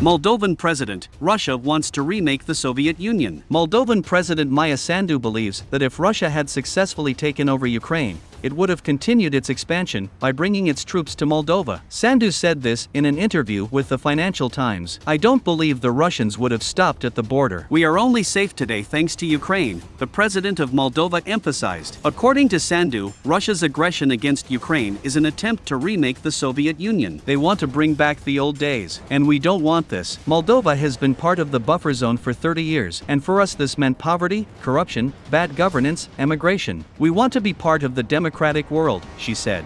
Moldovan President, Russia wants to remake the Soviet Union. Moldovan President Maia Sandu believes that if Russia had successfully taken over Ukraine, it would have continued its expansion by bringing its troops to Moldova. Sandu said this in an interview with the Financial Times. I don't believe the Russians would have stopped at the border. We are only safe today thanks to Ukraine, the president of Moldova emphasized. According to Sandu, Russia's aggression against Ukraine is an attempt to remake the Soviet Union. They want to bring back the old days, and we don't want this. Moldova has been part of the buffer zone for 30 years, and for us this meant poverty, corruption, bad governance, emigration. We want to be part of the democratic world, she said.